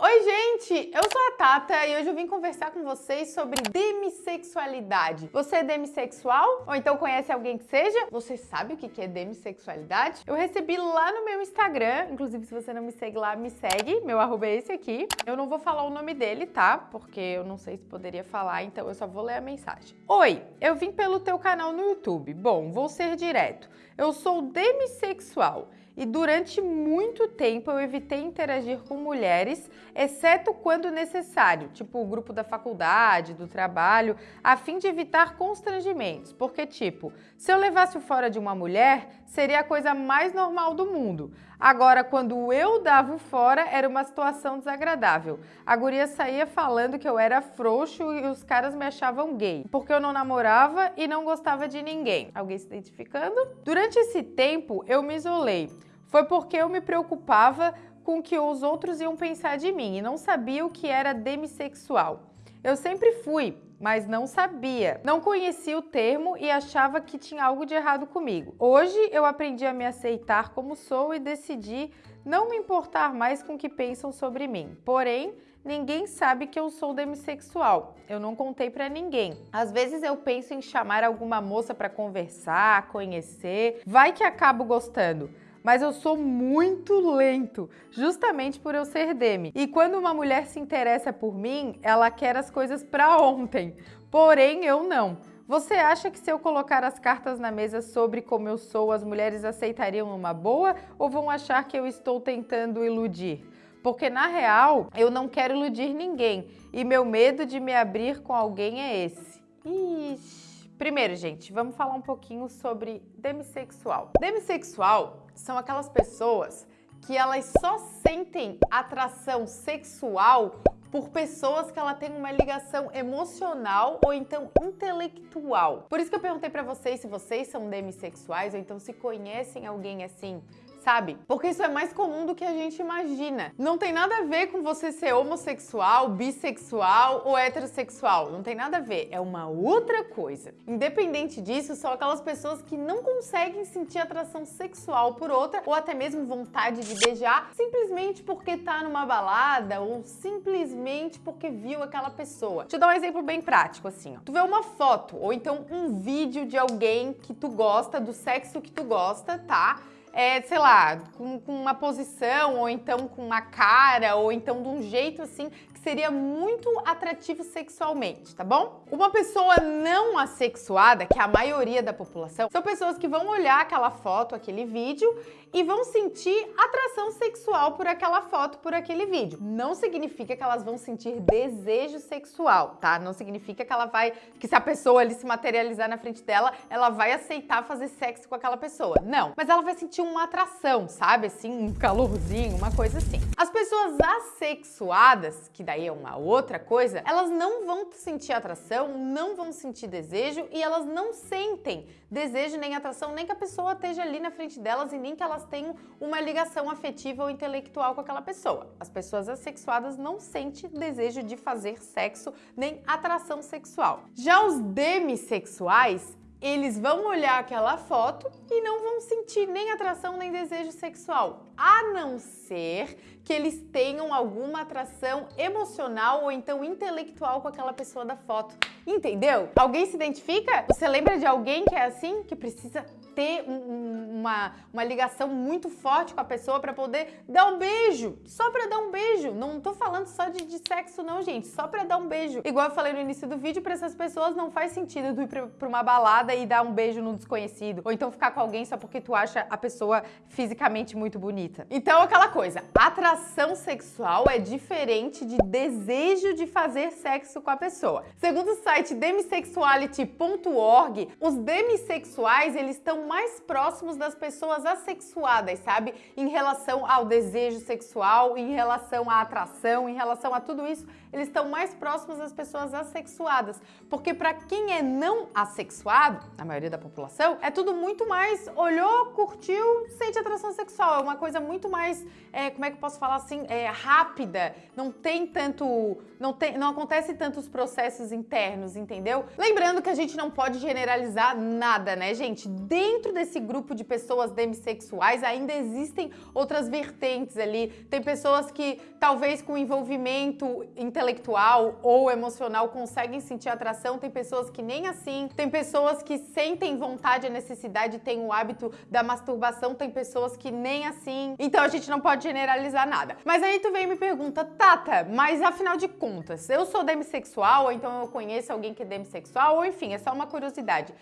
Oi, gente! Eu sou a Tata e hoje eu vim conversar com vocês sobre demissexualidade. Você é demissexual? Ou então conhece alguém que seja? Você sabe o que é demissexualidade? Eu recebi lá no meu Instagram, inclusive se você não me segue lá, me segue, meu arroba é esse aqui. Eu não vou falar o nome dele, tá? Porque eu não sei se poderia falar, então eu só vou ler a mensagem. Oi, eu vim pelo teu canal no YouTube. Bom, vou ser direto. Eu sou demissexual e durante muito tempo eu evitei interagir com mulheres, exceto quando necessário, tipo o grupo da faculdade, do trabalho, a fim de evitar constrangimentos, porque tipo, se eu levasse o fora de uma mulher, seria a coisa mais normal do mundo. Agora, quando eu dava o fora, era uma situação desagradável. A guria saía falando que eu era frouxo e os caras me achavam gay, porque eu não namorava e não gostava de ninguém. Alguém se identificando? Durante esse tempo, eu me isolei foi porque eu me preocupava com o que os outros iam pensar de mim e não sabia o que era demissexual. Eu sempre fui, mas não sabia. Não conhecia o termo e achava que tinha algo de errado comigo. Hoje eu aprendi a me aceitar como sou e decidi não me importar mais com o que pensam sobre mim. Porém, ninguém sabe que eu sou demissexual. Eu não contei para ninguém. Às vezes eu penso em chamar alguma moça para conversar, conhecer, vai que acabo gostando mas eu sou muito lento, justamente por eu ser Demi. E quando uma mulher se interessa por mim, ela quer as coisas para ontem, porém eu não. Você acha que se eu colocar as cartas na mesa sobre como eu sou, as mulheres aceitariam uma boa ou vão achar que eu estou tentando iludir? Porque na real, eu não quero iludir ninguém e meu medo de me abrir com alguém é esse. Ixi. Primeiro, gente, vamos falar um pouquinho sobre demissexual. Demissexual são aquelas pessoas que elas só sentem atração sexual por pessoas que ela tem uma ligação emocional ou então intelectual. Por isso que eu perguntei para vocês se vocês são demissexuais ou então se conhecem alguém assim sabe? Porque isso é mais comum do que a gente imagina. Não tem nada a ver com você ser homossexual, bissexual ou heterossexual. Não tem nada a ver. É uma outra coisa. Independente disso, são aquelas pessoas que não conseguem sentir atração sexual por outra ou até mesmo vontade de beijar simplesmente porque tá numa balada ou simplesmente porque viu aquela pessoa. Deixa eu dar um exemplo bem prático assim, ó. Tu vê uma foto ou então um vídeo de alguém que tu gosta, do sexo que tu gosta, tá? É, sei lá, com, com, uma posição, ou então com uma cara, ou então de um jeito assim que seria muito atrativo sexualmente, tá bom? Uma pessoa não assexuada, que é a maioria da população, são pessoas que vão olhar aquela foto, aquele vídeo e vão sentir atração sexual por aquela foto, por aquele vídeo. Não significa que elas vão sentir desejo sexual, tá? Não significa que ela vai, que se a pessoa ali se materializar na frente dela, ela vai aceitar fazer sexo com aquela pessoa. Não. Mas ela vai sentir uma atração, sabe? Assim, um calorzinho, uma coisa assim. As pessoas assexuadas, que daí é uma outra coisa, elas não vão sentir atração, não vão sentir desejo e elas não sentem desejo nem atração, nem que a pessoa esteja ali na frente delas e nem que elas tenham uma ligação afetiva ou intelectual com aquela pessoa. As pessoas assexuadas não sentem desejo de fazer sexo nem atração sexual. Já os demissexuais, eles vão olhar aquela foto e não vão sentir nem atração nem desejo sexual, a não ser que eles tenham alguma atração emocional ou então intelectual com aquela pessoa da foto. Entendeu? Alguém se identifica? Você lembra de alguém que é assim, que precisa ter um, uma, uma ligação muito forte com a pessoa para poder dar um beijo, só para dar um beijo. Não tô falando só de, de sexo não, gente, só para dar um beijo. Igual eu falei no início do vídeo, para essas pessoas não faz sentido tu ir pra, uma balada e dar um beijo no desconhecido, ou então ficar com alguém só porque tu acha a pessoa fisicamente muito bonita. Então aquela coisa, atração sexual é diferente de desejo de fazer sexo com a pessoa. Segundo o site demissexuality.org, os demissexuais, eles estão mais próximos das pessoas assexuadas, sabe? Em relação ao desejo sexual, em relação à atração, em relação a tudo isso, eles estão mais próximos das pessoas assexuadas. Porque para quem é não assexuado, a maioria da população, é tudo muito mais olhou, curtiu, sente atração sexual. É uma coisa muito mais, é, como é que eu posso falar assim, é, rápida. Não tem tanto, não, tem, não acontece tantos processos internos, entendeu? Lembrando que a gente não pode generalizar nada, né, gente? Dentro desse grupo de pessoas demissexuais, ainda existem outras vertentes ali. Tem pessoas que talvez com envolvimento intelectual ou emocional conseguem sentir atração, tem pessoas que nem assim, tem pessoas que sentem vontade e necessidade, têm o hábito da masturbação, tem pessoas que nem assim. Então a gente não pode generalizar nada. Mas aí tu vem e me pergunta, Tata, mas afinal de contas, eu sou demissexual, ou então eu conheço alguém que é demissexual, ou enfim, é só uma curiosidade.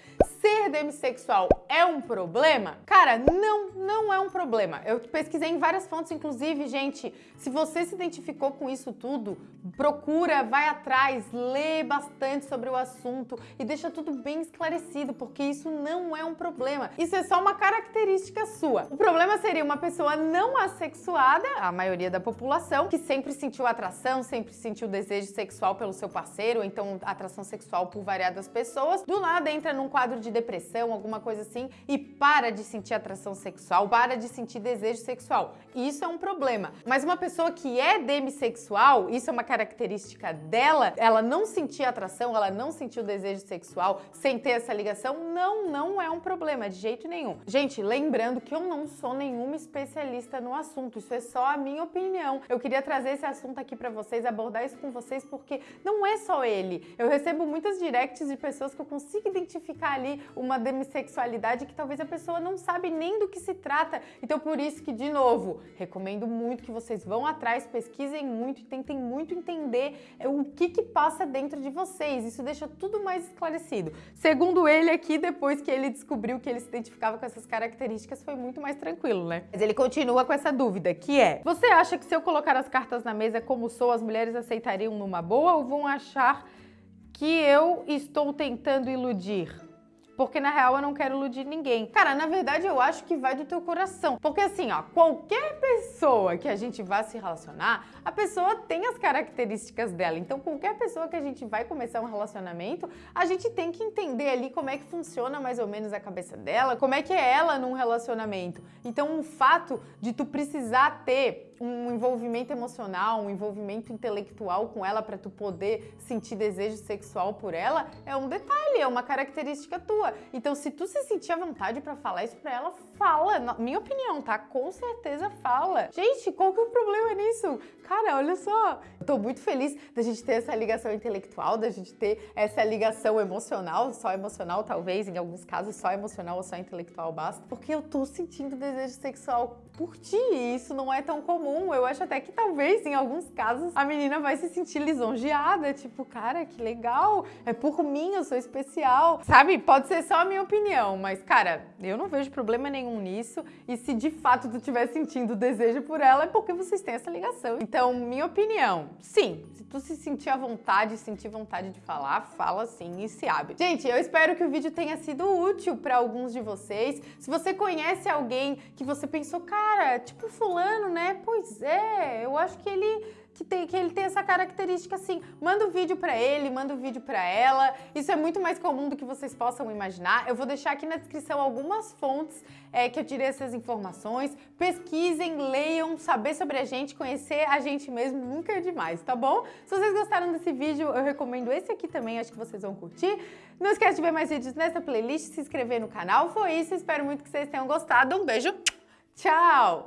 Ser demissexual é um problema? Cara, não, não é um problema. Eu pesquisei em várias fontes, inclusive, gente, se você se identificou com isso tudo, procura, vai atrás, lê bastante sobre o assunto e deixa tudo bem esclarecido, porque isso não é um problema. Isso é só uma característica sua. O problema seria uma pessoa não assexuada, a maioria da população, que sempre sentiu atração, sempre sentiu desejo sexual pelo seu parceiro, então atração sexual por variadas pessoas, do nada entra num quadro de depressão, alguma coisa assim, e para de sentir atração sexual, para de sentir desejo sexual. Isso é um problema. Mas uma pessoa que é demissexual, isso é uma característica dela, ela não sentir atração, ela não sentir o desejo sexual sem ter essa ligação, não, não é um problema, de jeito nenhum. Gente, lembrando que eu não sou nenhuma especialista no assunto, isso é só a minha opinião. Eu queria trazer esse assunto aqui para vocês, abordar isso com vocês, porque não é só ele. Eu recebo muitas directs de pessoas que eu consigo identificar ali uma demissexualidade que talvez a pessoa não sabe nem do que se trata. Então por isso que, de novo, recomendo muito que vocês vão atrás, pesquisem muito e tentem muito entender é, o que que passa dentro de vocês. Isso deixa tudo mais esclarecido. Segundo ele aqui, depois que ele descobriu que ele se identificava com essas características, foi muito mais tranquilo, né? Mas ele continua com essa dúvida, que é: Você acha que se eu colocar as cartas na mesa como sou, as mulheres aceitariam numa boa ou vão achar que eu estou tentando iludir? Porque na real eu não quero iludir ninguém. Cara, na verdade eu acho que vai do teu coração, porque assim, ó, qualquer pessoa que a gente vá se relacionar, a pessoa tem as características dela. Então, qualquer pessoa que a gente vai começar um relacionamento, a gente tem que entender ali como é que funciona mais ou menos a cabeça dela, como é que é ela num relacionamento. Então, o fato de tu precisar ter um envolvimento emocional, um envolvimento intelectual com ela para tu poder sentir desejo sexual por ela, é um detalhe, é uma característica tua. Então, se tu se sentir à vontade para falar isso para ela, fala. Na minha opinião, tá? Com certeza fala. Gente, qual que é o problema nisso? Cara, olha só. Tô muito feliz da gente ter essa ligação intelectual, da gente ter essa ligação emocional, só emocional talvez, em alguns casos só emocional ou só intelectual basta, porque eu tô sentindo desejo sexual por ti e isso não é tão comum. Eu acho até que talvez, em alguns casos, a menina vai se sentir lisonjeada, tipo, cara, que legal, é por mim, eu sou especial. Sabe? Pode ser só a minha opinião, mas, cara, eu não vejo problema nenhum nisso e se de fato tu estiver sentindo desejo por ela, é porque vocês têm essa ligação. Então, minha opinião, sim, se tu se sentir à vontade, sentir vontade de falar, fala sim e se abre. Gente, eu espero que o vídeo tenha sido útil para alguns de vocês. Se você conhece alguém que você pensou, cara, tipo fulano, né? Pois é, eu acho que ele que, tem, que ele tem essa característica assim. Manda o um vídeo para ele, manda o um vídeo para ela. Isso é muito mais comum do que vocês possam imaginar. Eu vou deixar aqui na descrição algumas fontes é, que eu tirei essas informações. Pesquisem, leiam, saber sobre a gente, conhecer a gente mesmo nunca é demais, tá bom? Se vocês gostaram desse vídeo, eu recomendo esse aqui também, acho que vocês vão curtir. Não esquece de ver mais vídeos nessa playlist, se inscrever no canal. Foi isso, espero muito que vocês tenham gostado. Um beijo, tchau!